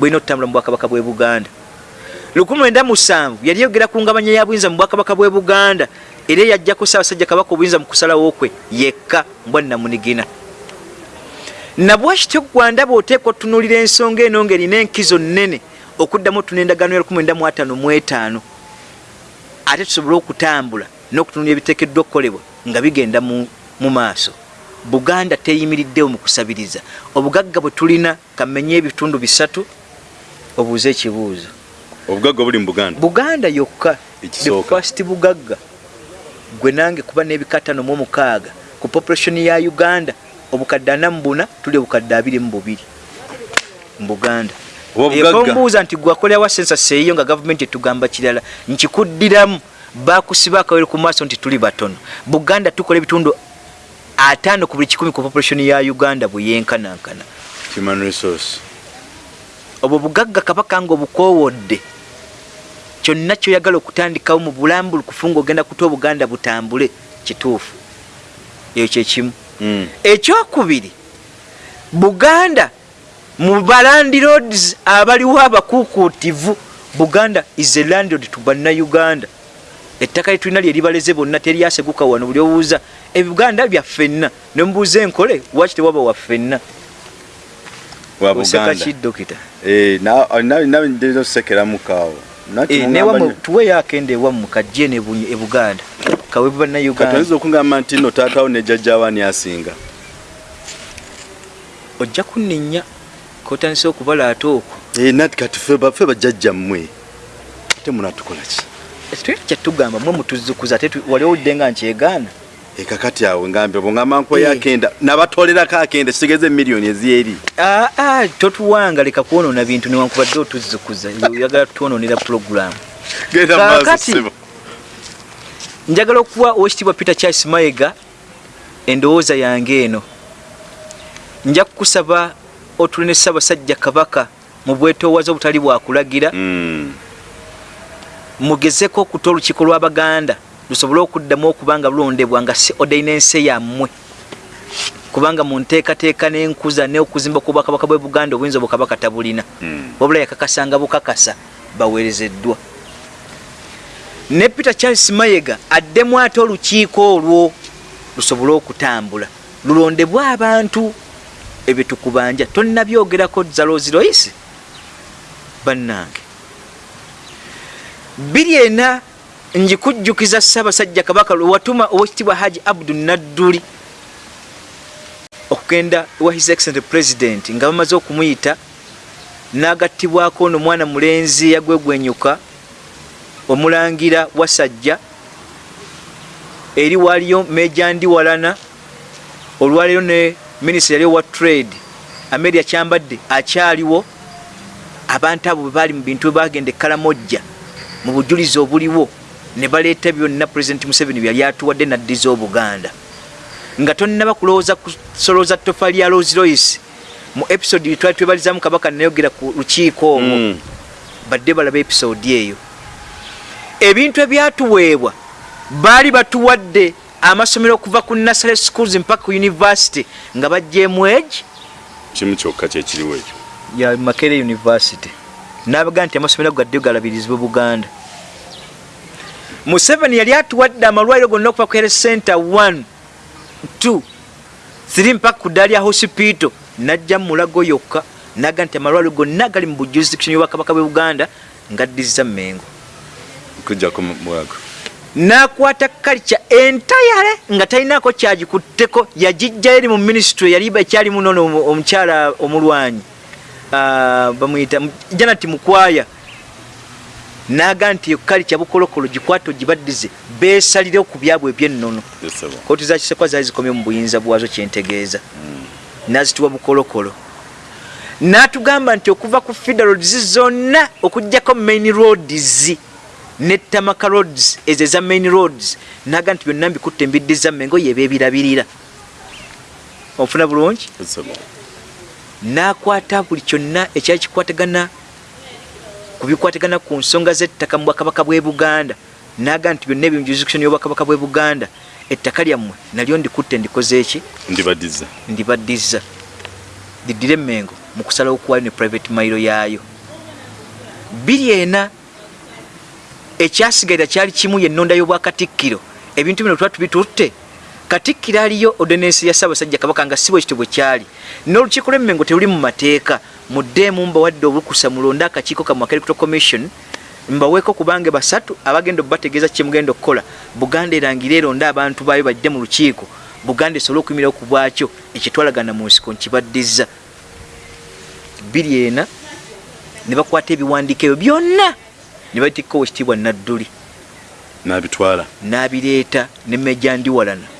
bwelina okutambula mu bwakabaka bw'e buganda. 1907 yali yogera ku ngabanya ya buyinza mu bwakabaka bw'e buganda era yajjako ssaabasajja kabaka obuyinza mu kusalawo kwe yekka mbwannamunigina nabwakityo gwanda bw'oteekwa otunuulira ensonga eno ng'erina enkizo nnene okuddamu otuna endagaano ya 1955 ate tusobole okutambula n'okutunulira ebiteekeddwa okukolebwa nga bigenda mu maaso buganda teyimiriddewo mu kusabiriza. Obugagga bwe tulina kamenye ebitundu bisatu obuuze ekibuuzo. Obugagga buli mu buganda? Buganda yokka first bugagga. Gwe nange kuba n'ebikatano mu omukaaga ku population ya uganda obukadde ana mu buna tuli obukadde abiri mu bubiri. Mu buganda. Ekombuuza nti gwakolerawa sensa seeyo nga gavumenti etugamba kirala nkikuddiramu bakusiba akawere ku maaso nti tuli batono. Buganda tukola ebitundu ataano ku buli kikumi ku population ya uganda bweyenkanankana. Human resource. Obwo bugagga kabaka nga obukoowodde kyonna kyoyagala okutandikawo mu bulambulukufu ngaogenda kuta obuganda butambule kituufu. Ekyo kyekimu Mm. ekyokubiri buganda mu balandiroads abaliwo abakuukuutivu buganda is a landlord to bannayuganda ettaka lyetulina lyeribaleze bonna teryaseguka wano buli owuuza ebuganda byaffenna nemubuuza enkole waki tewaba waffenna wa oseka buganda. Ki dokita. Eh, na- na- nawe ndina osekeramu kaawo Nati Eh, mungamba newamu tuweyo akenda ewamu kajje ne e buganda. Kawe bannayuganda katoyinza okungamba nti no taatawo ne jjajjaabaani asinga? Ojja kunninya kotandise okubala ate okwo. Eh, nati kati ffe ba- ffe bajjajja mmwe ate munatukola ki tetulina kyatugamba mwe mutuzukuza ate tu- wali owudde nga nkyegaana ekakati awo ngambye bwongamba nkuwa Eh. yakenda nabatoolerako akenda kitegeze miliyoni ezyeri aa totuwanga leka kwonoona bintu newankubadde otuzukuza oyagala Kaakati- maaso ssebo njagala okuwa owekitiibwa peter charles mayega endowooza yange eno. Nja kukusaba otule ne ssaabasajja kabaka mu bwetoowaze obutali bwakulagira Mm. Mugezeko okuta olukiiko lw'abaganda lusobole okuddamu okuba nga lulondebwa nga si odaina ensi yammwe. Kubanga mu nteekateeka n'enkuza n'okuzimba kw'obwakabaka bwe buganda obuyinza obukabaka tabulina. Mm. wabula yakakasanga bukakasa baweerezeddwa. Ne peter charles mayega addemu ate olukiiko olwo lusobole okutambula. Lulondebwe abantu ebyo tukubanja tonnabyogerako zaloziroyisi bannange biri ena njikujjukiza ssaabasajja kabaka lwewatuma owekitibwa haji abdu nadduli okugenda wa his excellent president nga bamaze okumuyita n'agattibwako ono mwana mulenzi yagwegwenyuka omulangira wasajja eri waliyo meja ndiwalana olwaleero ne minisita yali owa trade ameria kyambadde akyaliwo abantu abo bwebaali mu bintu bwebagenda ekkalamojja mu bujulizi obuliwo ne baleeta byonna president museveni byali atuwadde naddiza obuganda. Nga tonnaba kulowooza kusolooza tofa lya losroyce mu episode twali twebalizamu kabaka nayogera ku lukiiko omwo Mm. badde balaba episode eyo. Ebintu ebyatuweebwa baali batuwadde amasomero okuva ku nasare schools mpaka ku university nga bajjeemu egi kimu kyokka kyekiriwo ekyo. Ya makere university nabaga nti amasomero gadde galabirizibwa buganda? Museveni yali atuwadde amalwaliro gonna okuva ku health center 1 2 3 mpaka ku ddaali ya hospital najja mulago yokka naga nti amalwaliro gonna gali mu bujurisdiction y'obwakabaka bwe buganda ngaddiza mengo kujjako mwago nakwata kalica entayale nga talinako kyagikutteko yagijja eri mu ministry yali ekyalimu nono omu- omukyala omulwanyi bamuyita mu- janati mukwaya. Naga nti eyo kalica bukolokolo gikwate ogibaddize besalire ku byabwe ebyennono. Kooti za kisekwa zaali zikomye mu buyinza bwazo kyentegeeza nazituwa bukolokolo. N'atugamba nti okuva ku federal roads zonna okugjako main roads ne tamaka roads ezo eza main roads naga nti byonna mbikutte mbiddiza mengo yeba ebirabirira ofuna bulungi n'akwata buli kyonna ekyali kikwatagana ku bikwatagana ku nsonga z'ettaka mu bwakabaka bw'e buganda. Naga nti byonna ebyo mu jurisdiction y'obwakabaka bw'e buganda ettaka lyammwe nalyo ndikutte ndikoze eki? Ndibadiza ndibaddiza. Liddire emmengo mu kusalawo kuwali ne private mailo yaayo. Biri ena ekyasigaira kyali kimu yennonda y'obwakatikkiro. Ebintu bino tuba tubitutte katikkiro aliyo ordinance ya ssaabasajja kabaka nga si bwe kityo bwe kyali. N'olukiiko lw'emmengo teruli mu mateeka. Muddeemu mbawadde obulukusa mulonde akakiiko kammwe electoral commission mbaweeko kubanga basatu abagenda obategeeza kyemugenda okukola. Buganda erangire eronde abantu baayo bajje mu lukiiko. Buganda esobole okuyimirawo ku bwakyo ekyetwalagana mu nsiko nkibaddiza. Biri ena ne bakwata ebiwandiiko ebyo byonna ne babitikkawo ekitiibwa nadduli. Nabitwala. N'abireeta ne mejja ndiwalana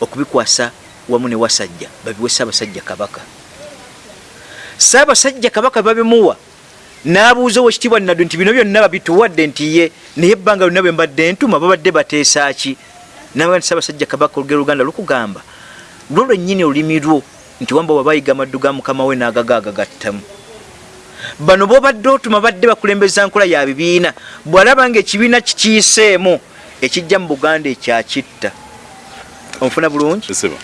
okubikwasa wamu ne wasajja babiwe ssaabasajja kabaka. Ssaabasajja kabaka babimuwa n'abuuza owekitiibwa naddu nti bino byonna babituwadde nti ye naye ebbanga lyonna bwe mbadde ntuma babadde bateesa ki? Naga nti ssaabasajja kabaka olugero luganda lukugamba lwo lwennyini olulimi lwo nti wamba wabayiga amaddu ga mukama we n'agagaagagattamu bano bobadde otuma badde bakulembeza nkola ya bibiina bw'alaba nga ekibiina kikiiseemu ekijja mu buganda ekyakitta onfuna bulungi? Esaba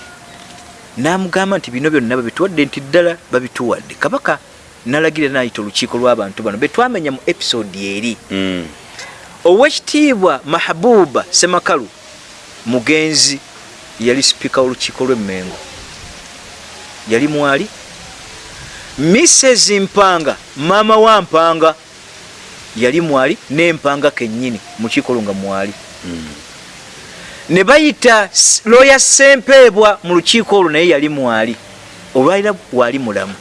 n'amugamba nti bino byonna babituwadde nti ddala babituwadde. Kabaka nalagira nayita olukiiko lw'abantu bano. Betwamenya mu episode eri. Mm. owekitiibwa mahabuba semakalu mugenzi yali sipiika w'olukiiko lw'emmengo. Yali mwali? Mrs mpanga maama wa mpanga yali mwali? N'empanga kennyini mu kiiko olwo nga mwali ne bayita looya sempeebwa mu lukiiko olwo naye yali mwali olwalira wali mulamu.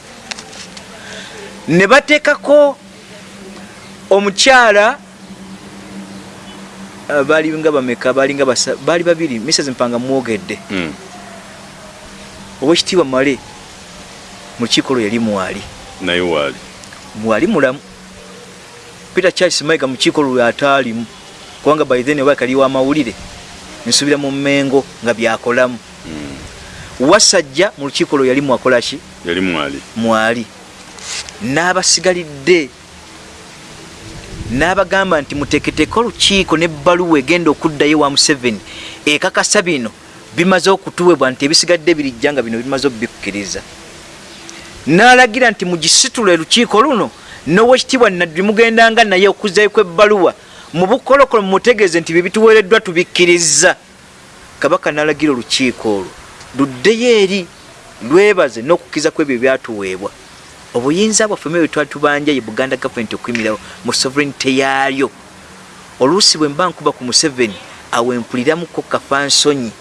Ne bateekako omukyala ah, baali nga bameka baali nga basa- baali babiri mrs mpanga mwogedde. Mm. owekitiibwa male mu lukiiko olwo yali mwali. Naye waali mwali mulamu. Peter charles maiga mu kiiko olwo ataalimu kubanga by then oba kali wamawulire nsubira mu mmengo nga byakolamu. Wasajja mu lukiiko olwo yali mwakolaki yali mwali. Mwali. N'abasigalidde. N'abagamba nti muteeketeeke olukiiko n'ebbaluwa egenda okuddayo wa museveni. Ekakasa bino bimaze okutuwebwa nti ebisigadde birijja nga bino bimaze obikkiriza n'alagira nti mugisitula elukiiko luno. N'owekitiibwa naddi mugendanga naye okuzzayo kw'ebbaluwa mu bukolokolo mumutegeeze nti bibituweereddwa tubikkiriza. Kabaka n'alagira olukiiko olwo. Luddeyo eri lwebaze n'okukkiza ku ebyo byatuweebwa. Obuyinza bwaffe mwe twatubanja ye buganda gavumenti okuyimirawo mu sovereignty yaayo oluusi bwe mba nkuba ku museveni awempuliramuko kafansonyi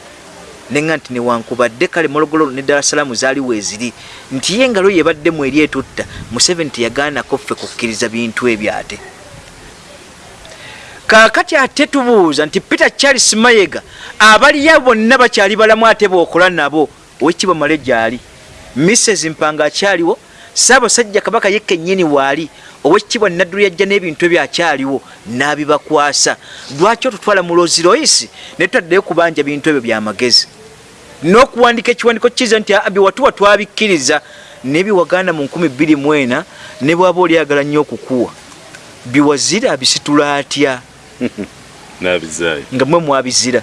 nenga nti newankubadde kale morogolo ne dalasalaamu zaaliwo eziri nti ye engalo yebaddemu eri etutta museveni teyagaanako ffe kukkiriza bintu ebyo ate kaakati ate tubuuza nti peter charles mayega abaliya bonna bakyali balamu ate bookola nabo owekitiibwa male gyali? Mrs mpanga akyaliwo saabasajja kabaka ye kennyini waali owekitiibwa naddulu yajja n'ebintu ebyo akyaliwo n'abibakwasa. Lwaki otutwala mu loziroyisi ne tutaddeyo kubanja bintu ebyo byamagezi n'okuwandika ekiwandiko kiza nti biwatuwa twabikkiriza. Nebiwaganda mu 2 ne bwaba olyagala nnyo okukuwa. Biwazira bisitula atya nabizaayo. Nga mwe mwabizira.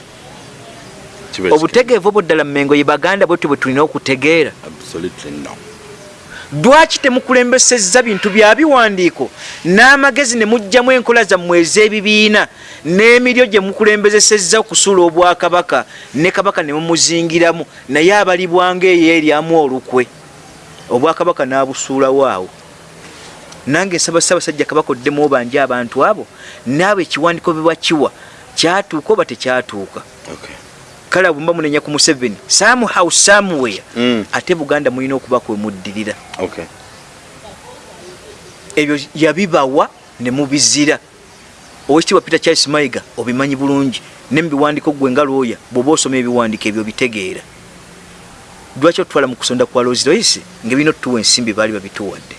Obutegeevu obwo ddala mmengo ye baganda bwetu bwe tulina okutegeera. Lwaki temukulembesezza bintu bya biwandiiko? N'amagezi ne mugjamu enkola zammwe ez'ebibiina n'emiryo gye mukulembezesezza okusuula obwakabaka ne kabaka ne mumuzingiramu naye abalibwanga eyo eryamu olukwe. Obwakabaka n'abusuulawo awo nange nsaba ssaabasajja kabaka oddemu obanje abantu abo naabo ekiwandiiko bwe bakiwa kyatuuka oba tekyatuuka? Kale abo mba munenya ku museveni somehow somewhere Mm. ate buganda mulina okuba kwemuddirira ebyo yabibawa ne mubizira. Owekitiibwa peter charles mayiga obimanyi bulungi ne mubiwandiko gwe nga lwoya bw'oba osoma ebiwandiko ebyo bitegeera lwaki otutwala mu kusonda kwa Rolls Royce ngaebina otutuwa ensimbi baali babituwadde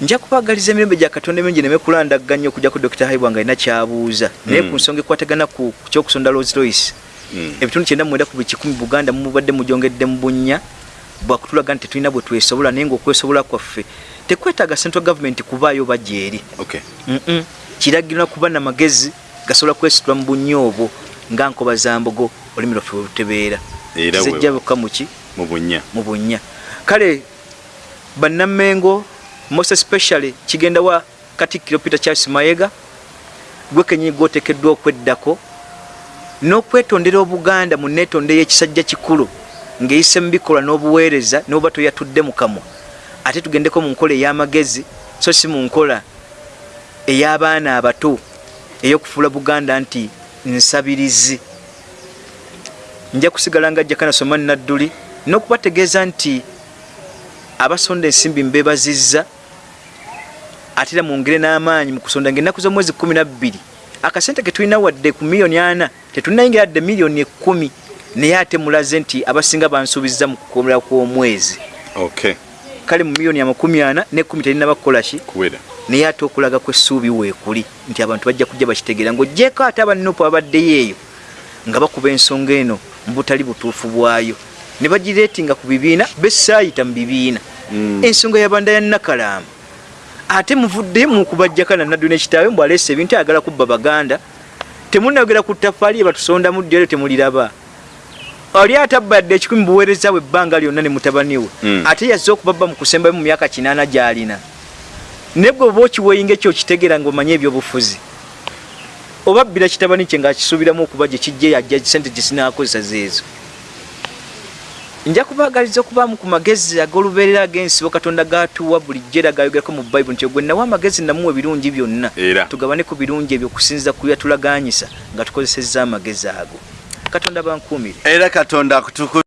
nja kubagaliza emirembe gya katonda emingi neme kulandaganya okujja ku dr haibwa nga alina kyabuuza. Naye Mm. ku nsonga ekwatagana ku ku kyokusonda Rolls Royce Mm. ebitundu kyenda mwenda ku buli kikumi buganda mubadde mujongedde mu bunnya bwakutulaga nti tetulina bwe twesobola naye ngaokwesobola kwaffe tekwetaaga central government kubaayo bajja eri. Kiragirira kuba namagezi gasobola kwesitula mu bunnya obwo nga nkoba za mbogo olulimi lwaffe bwe lutebeera. Era zijja bokka muki mu bunnya. Kale bannamengo most especially kigenda wa katikkiro peter charles mayega gwe kenyini gwotekeddwa okweddako. N'okwetondera obuganda mu neetonde y'ekisajja kikulu ng'eyise mu bikolwa n'obuweereza n'oba toyatudde mu kamwa. Ate tugendeko mu nkola ey'amagezi so si mu nkola ey'abaana abato ey'okufuula buganda nti nsabirizi. Nja kusigala nga jakana soma nadduli n'okubategeeza nti abasonda ensimbi mbebazizza ate era mwongere n'amaanyi mu kusonda ngaennaku z'omwezi kumi nabbiri akasente ke tulina wadde ku miliyoni ana tetulinayingira adde miliyoni ekkumi. Naye ate mulaze nti abasinga bansuubiza mu kukomera kw'omwezi. Kale mu miliyoni amakumi ana n'ekkumi terina bakukolaki kuwera. Naye ate okulaga kwessuubi weekuli nti abantu bajja kujja bakitegeera ng'ogyeko ate abanupu abaddeyo eyo nga bakuba ensonga eno mu butali butuufu bwayo. Ne bagireetinga ku bibiina besaayita mu bibiina. Mm. ensonga yabanda ya nakalaamu ate muvuddeyo mukubajjaka nanaddu nekitaawe mbw aleesa ebintu ayagala kubba baganda. Temunayogera ku ttafaali ye batusondamu ddyo temuliraba. Oli atabba yadde ekikumi buweereza bwe ebbanga lyonna ne mutabani we. Mm. ate yazze okubabba mu kusembayo mu myaka kinaana gy'alina. Naye bwe oba okiweeyinga ekyo okitegeera ng'omanye ebyobufuzi. Oba bbira kitabani kye ng'akisuubiramu okuba gye kijje yajja sente gye sinaakozesa zeezo nja kubaagaliza okubaamu ku magezi ag'olubeerera ag'ensibo katonda gatuwa bulijjo era gayogerako mu bayibuli nti gwe nawa amagezi namuwa ebirungi byonna tugabane ku birungi ebyo okusinziza ku byatulaganyisa nga tukozesezza amagezi ago. Katonda bankuumire. Era katonda akutuku